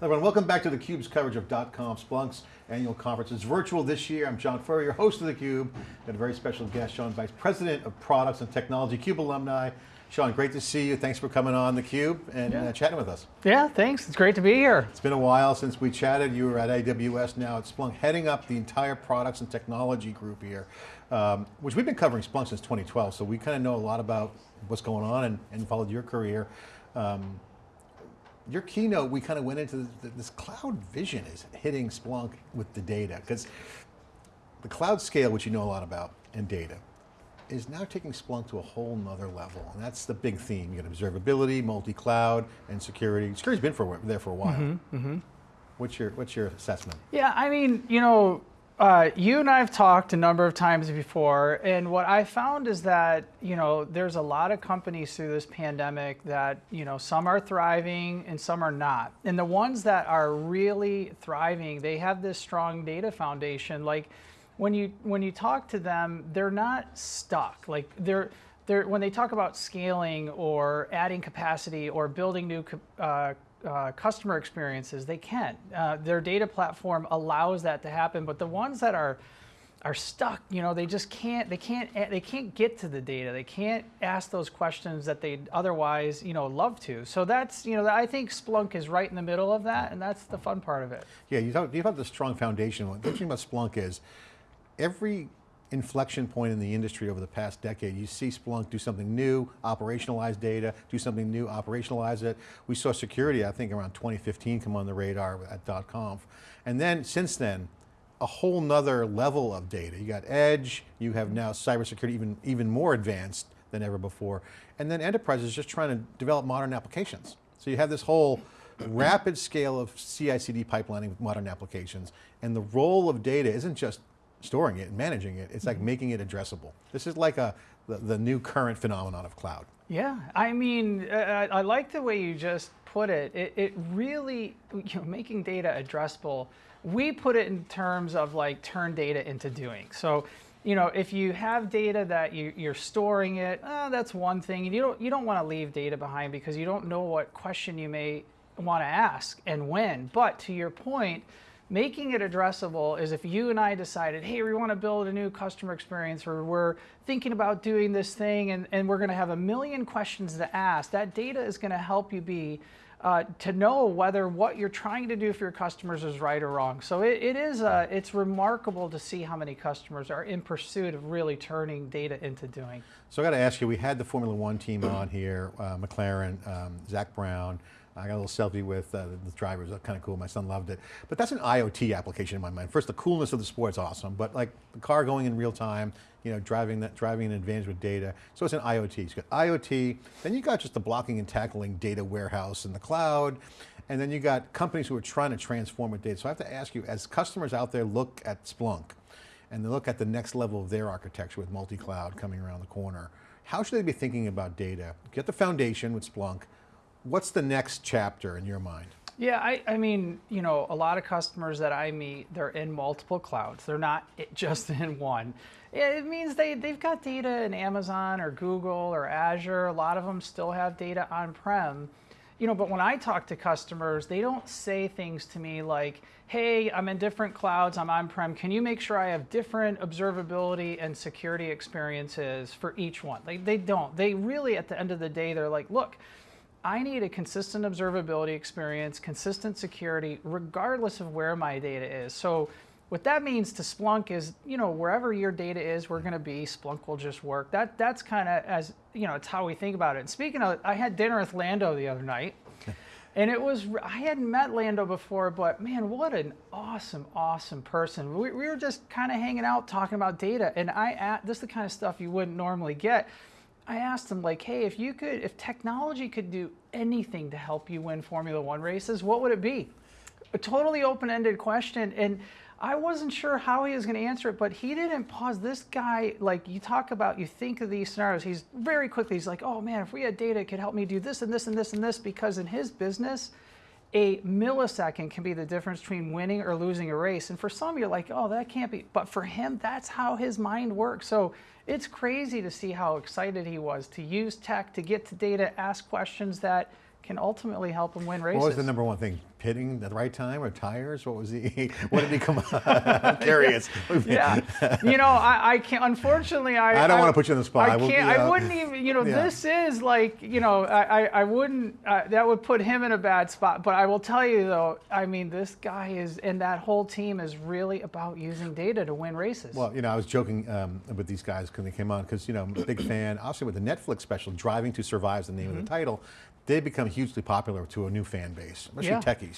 Hello everyone, welcome back to theCUBE's coverage of dot conf Splunk's annual conference. It's virtual this year. I'm John Furrier, your host of theCUBE. Got a very special guest, Sean Bice President of Products and Technology, CUBE alumni. Sean, great to see you. Thanks for coming on theCUBE and yeah. uh, chatting with us. Yeah, thanks. It's great to be here. It's been a while since we chatted. You were at AWS, now at Splunk, heading up the entire products and technology group here, um, which we've been covering Splunk since 2012, so we kind of know a lot about what's going on and, and followed your career. Um, your keynote, we kind of went into this, this, cloud vision is hitting Splunk with the data, because the cloud scale, which you know a lot about, and data, is now taking Splunk to a whole nother level. And that's the big theme. You got observability, multi-cloud, and security. Security's been for, there for a while. Mm -hmm, mm -hmm. What's your, what's your assessment? Yeah, I mean, you know, uh, you and I have talked a number of times before, and what I found is that you know there's a lot of companies through this pandemic that you know some are thriving and some are not. And the ones that are really thriving, they have this strong data foundation. Like when you when you talk to them, they're not stuck. Like they're they're when they talk about scaling or adding capacity or building new uh, uh, customer experiences, they can. Uh, their data platform allows that to happen, but the ones that are are stuck, you know, they just can't, they can't, they can't get to the data. They can't ask those questions that they'd otherwise, you know, love to. So that's, you know, I think Splunk is right in the middle of that, and that's the fun part of it. Yeah, you talk, you the strong foundation. The thing about Splunk is every inflection point in the industry over the past decade. You see Splunk do something new, operationalize data, do something new, operationalize it. We saw security, I think around 2015 come on the radar at .conf. And then, since then, a whole nother level of data. You got edge, you have now cybersecurity even, even more advanced than ever before. And then enterprises just trying to develop modern applications. So you have this whole rapid scale of CI/CD pipelining with modern applications, and the role of data isn't just storing it and managing it. It's like mm-hmm. making it addressable. This is like a the, the new current phenomenon of cloud. Yeah, I mean, I, I like the way you just put it. It, it really, you know, making data addressable, we put it in terms of like turn data into doing. So, you know, if you have data that you, you're storing it, uh, that's one thing. And You don't, you don't want to leave data behind because you don't know what question you may want to ask and when. But to your point, Making it addressable is if you and I decided, hey, we want to build a new customer experience or we're thinking about doing this thing and, and we're going to have a million questions to ask, that data is going to help you be uh, to know whether what you're trying to do for your customers is right or wrong. So it, it is, uh, it's remarkable to see how many customers are in pursuit of really turning data into doing. So I got to ask you, we had the Formula One team on here, uh, McLaren, um, Zak Brown, I got a little selfie with uh, the drivers, that's kind of cool, my son loved it. But that's an IoT application in my mind. First, the coolness of the sport's awesome, but like the car going in real time, you know, driving that, driving an advantage with data. So it's an IoT, you got IoT, then you got just the blocking and tackling data warehouse in the cloud, and then you got companies who are trying to transform with data. So I have to ask you, as customers out there look at Splunk, and they look at the next level of their architecture with multi-cloud coming around the corner, how should they be thinking about data? Get the foundation with Splunk, What's the next chapter in your mind? Yeah, I, I, mean, you know, a lot of customers that I meet, they're in multiple clouds. They're not just in one. It means they, they've got data in Amazon or Google or Azure. A lot of them still have data on-prem. You know, but when I talk to customers, they don't say things to me like, hey, I'm in different clouds, I'm on-prem. Can you make sure I have different observability and security experiences for each one? They, they don't. They really, at the end of the day, they're like, look, I need a consistent observability experience, consistent security, regardless of where my data is. So what that means to Splunk is, you know, wherever your data is, we're going to be. Splunk will just work. That that's kind of as you know, it's how we think about it. And speaking of, I had dinner with Lando the other night, and it was I hadn't met Lando before, but man, what an awesome, awesome person. We, we were just kind of hanging out talking about data, and I this is the kind of stuff you wouldn't normally get. I asked him like, hey, if you could, if technology could do anything to help you win Formula One races, what would it be? A totally open-ended question. And I wasn't sure how he was going to answer it, but he didn't pause. This guy, like you talk about, you think of these scenarios, he's very quickly, he's like, oh man, if we had data, it could help me do this and this and this and this, because in his business, a millisecond can be the difference between winning or losing a race. And for some, you're like, oh, that can't be. But for him, that's how his mind works. So it's crazy to see how excited he was to use tech, to get to data, ask questions that can ultimately help him win races. What was the number one thing hitting at the right time or tires? What was he? What did he come? I'm curious. yeah, you know, I, I can't. Unfortunately, I I don't want to put you on the spot. I can't. I uh, wouldn't even. You know, yeah. this is like. You know, I. I, I wouldn't. Uh, that would put him in a bad spot. But I will tell you though. I mean, this guy is, and that whole team is really about using data to win races. Well, you know, I was joking um, with these guys when they came on because, you know, I'm a big fan. Obviously, with the Netflix special, Driving to Survive is the name of the title. They become hugely popular to a new fan base, especially Yeah. techies.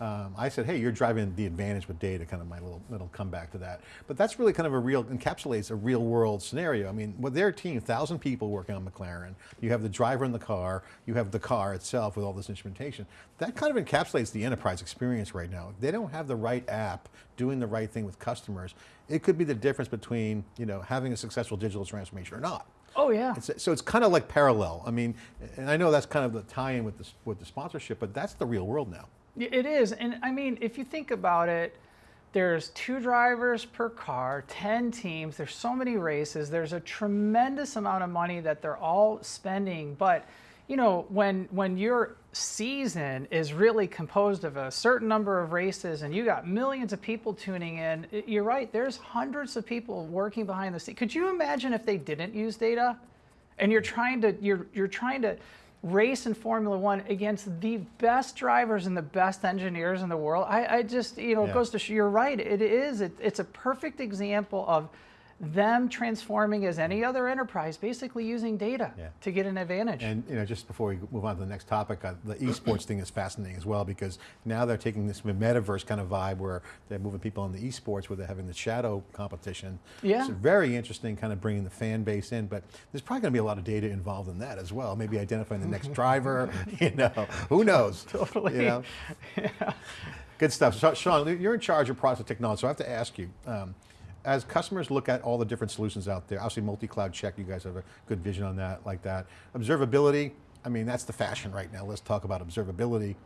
Um, I said, hey, you're driving the advantage with data, kind of my little, little comeback to that. But that's really kind of a real, encapsulates a real world scenario. I mean, with their team, 1,000 people working on McLaren, you have the driver in the car, you have the car itself with all this instrumentation. That kind of encapsulates the enterprise experience right now. If they don't have the right app, doing the right thing with customers, it could be the difference between, you know, having a successful digital transformation or not. oh yeah. It's, so it's kind of like parallel. I mean, and I know that's kind of the tie-in with the, with the sponsorship, but that's the real world now. It is, and I mean, if you think about it, there's two drivers per car, 10 teams, there's so many races, there's a tremendous amount of money that they're all spending, but you know, when when your season is really composed of a certain number of races and you got millions of people tuning in, you're right, there's hundreds of people working behind the scenes. Could you imagine if they didn't use data? and you're trying to you're you're trying to race in Formula One against the best drivers and the best engineers in the world. I, I just you know Yeah. it goes to show you're right. It is it, it's a perfect example of them transforming as any other enterprise, basically using data Yeah. to get an advantage. And you know, just before we move on to the next topic, uh, the esports thing is fascinating as well because now they're taking this metaverse kind of vibe where they're moving people on the esports where they're having the shadow competition. Yeah. It's very interesting kind of bringing the fan base in, but there's probably going to be a lot of data involved in that as well. Maybe identifying the next driver, you know, who knows? Totally. You know? Good stuff. So, Sean, you're in charge of product technology, so I have to ask you, um, as customers look at all the different solutions out there, obviously multi-cloud check, you guys have a good vision on that, like that. Observability, I mean, that's the fashion right now. Let's talk about observability.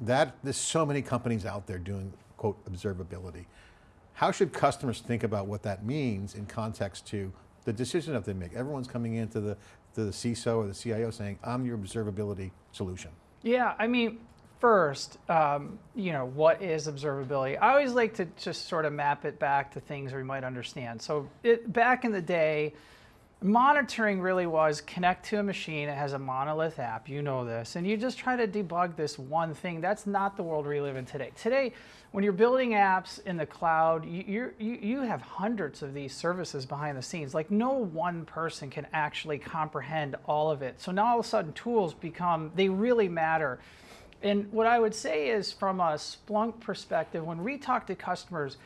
That, there's so many companies out there doing, quote, observability. How should customers think about what that means in context to the decision that they make? Everyone's coming into the, to the CISO or the CIO saying, I'm your observability solution. Yeah, I mean, first, um, you know, what is observability? I always like to just sort of map it back to things we might understand. So it, back in the day, monitoring really was connect to a machine. It has a monolith app. You know this, and you just try to debug this one thing. That's not the world we live in today. Today, when you're building apps in the cloud, you, you you have hundreds of these services behind the scenes. Like no one person can actually comprehend all of it. So now all of a sudden, tools become they really matter. And what I would say is, from a Splunk perspective, when we talk to customers,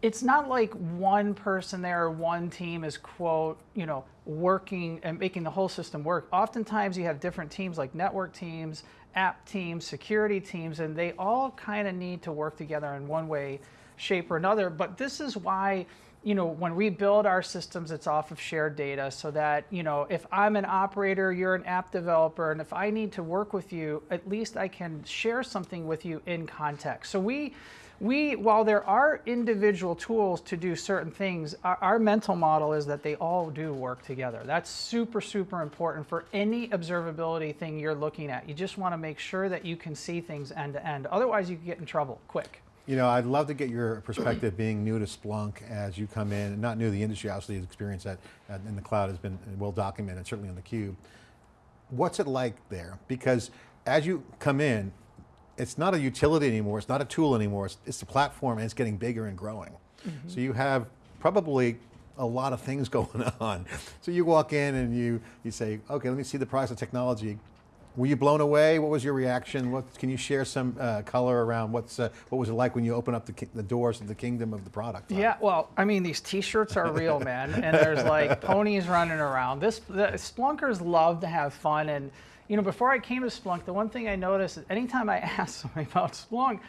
it's not like one person there or one team is quote you know working and making the whole system work. Oftentimes you have different teams like network teams app teams security teams and they all kind of need to work together in one way shape or another but this is why you know when we build our systems it's off of shared data so that you know if i'm an operator you're an app developer and if i need to work with you at least i can share something with you in context so we we, while there are individual tools to do certain things, our, our, mental model is that they all do work together. That's super, super important for any observability thing you're looking at. You just want to make sure that you can see things end to end. Otherwise, you get in trouble quick. You know, I'd love to get your perspective being new to Splunk as you come in, and not new to the industry, obviously the experience that in the cloud has been well documented, certainly on the cube. What's it like there? Because as you come in, it's not a utility anymore, it's not a tool anymore, it's, it's a platform and it's getting bigger and growing. Mm -hmm. So you have probably a lot of things going on. So you walk in and you, you say, okay, let me see the price of technology. Were you blown away? What was your reaction? What, can you share some uh, color around what's, uh, what was it like when you open up the, the doors of the kingdom of the product? Yeah, well, I mean, these t-shirts are real, man. And there's like ponies running around. This, the Splunkers love to have fun. And you know, before I came to Splunk, the one thing I noticed is anytime I asked somebody about Splunk,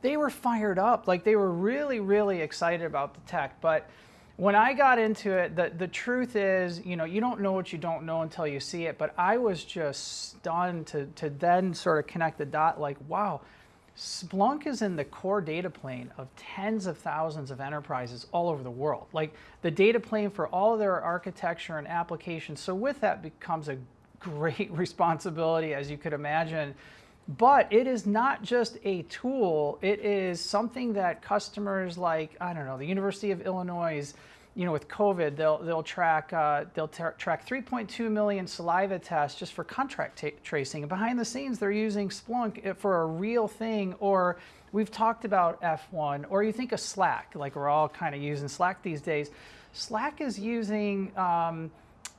they were fired up. Like they were really, really excited about the tech. But when I got into it, the, the truth is, you know, you don't know what you don't know until you see it. But I was just stunned to, to then sort of connect the dot like, wow, Splunk is in the core data plane of tens of thousands of enterprises all over the world. Like the data plane for all their architecture and applications. So with that becomes a great responsibility, as you could imagine, But it is not just a tool, it is something that customers like, I don't know, the University of Illinois, you know, with COVID, they'll, they'll track, uh, they'll tra- track 3.2 million saliva tests just for contract tracing. And behind the scenes, they're using Splunk for a real thing. Or we've talked about F1, or you think of Slack, like we're all kind of using Slack these days. Slack is using, um,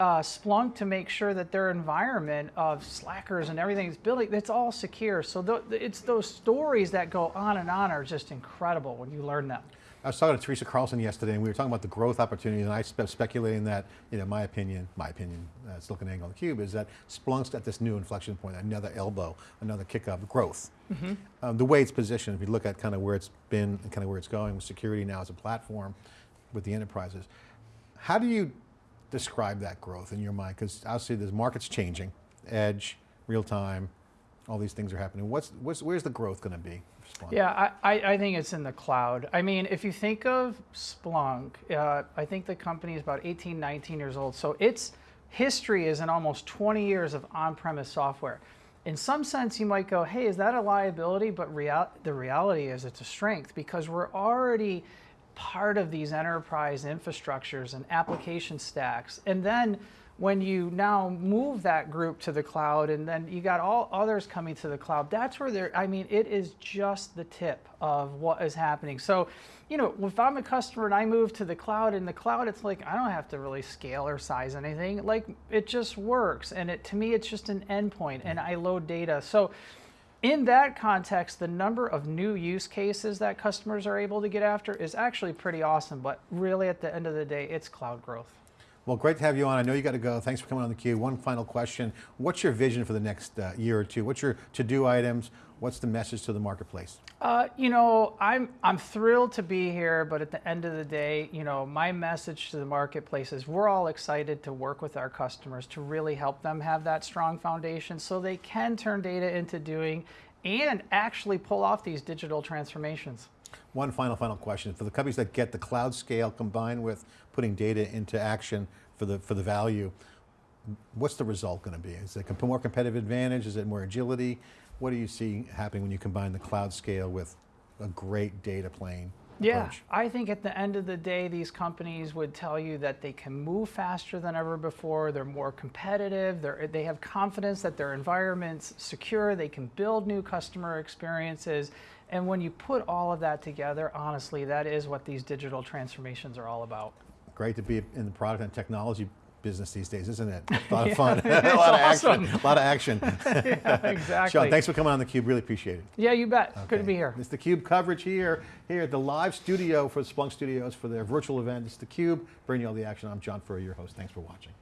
uh, Splunk to make sure that their environment of slackers and everything is building, it's all secure. So th- it's those stories that go on and on are just incredible when you learn them. I was talking to Teresa Carlson yesterday, and we were talking about the growth opportunities, and I spe speculating that, you know, my opinion, my opinion, uh, SiliconANGLE on the Cube, is that Splunk's at this new inflection point, another elbow, another kick of growth. Mm -hmm. um, the way it's positioned, if you look at kind of where it's been and kind of where it's going with security now as a platform with the enterprises, how do you describe that growth in your mind? Because obviously the market's changing, edge, real time, all these things are happening. What's, what's where's the growth going to be? Yeah, I, I think it's in the cloud. I mean, if you think of Splunk, uh, I think the company is about 18, 19 years old. So its history is in almost 20 years of on-premise software. In some sense, you might go, hey, is that a liability? But real, the reality is it's a strength because we're already part of these enterprise infrastructures and application stacks. And then when you now move that group to the cloud and then you got all others coming to the cloud, that's where they're, I mean, it is just the tip of what is happening. So, you know, if I'm a customer and I move to the cloud, in the cloud, it's like, I don't have to really scale or size anything. Like, it just works. And it, to me, it's just an endpoint and I load data. So, in that context, the number of new use cases that customers are able to get after is actually pretty awesome, but really at the end of the day, it's cloud growth. Well, great to have you on. I know you got to go. Thanks for coming on theCUBE. One final question. What's your vision for the next uh, year or two? What's your to-do items? What's the message to the marketplace? Uh, you know, I'm, I'm thrilled to be here, but at the end of the day, you know, my message to the marketplace is we're all excited to work with our customers to really help them have that strong foundation so they can turn data into doing and actually pull off these digital transformations. One final, final question. For the companies that get the cloud scale combined with putting data into action for the, for the value, what's the result going to be? Is it more competitive advantage? Is it more agility? What do you see happening when you combine the cloud scale with a great data plane? Yeah, approach? I think at the end of the day, these companies would tell you that they can move faster than ever before. They're more competitive. They're, they have confidence that their environment's secure. They can build new customer experiences. And when you put all of that together, honestly, that is what these digital transformations are all about. Great to be in the product and technology business these days, isn't it? A lot of fun, a lot of action, a lot of action. yeah, exactly. Sean, thanks for coming on theCUBE, really appreciate it. Yeah, you bet. Good to be here. It's theCUBE coverage here, here at the live studio for Splunk Studios for their virtual event. It's theCUBE, bringing you all the action. I'm John Furrier, your host. Thanks for watching.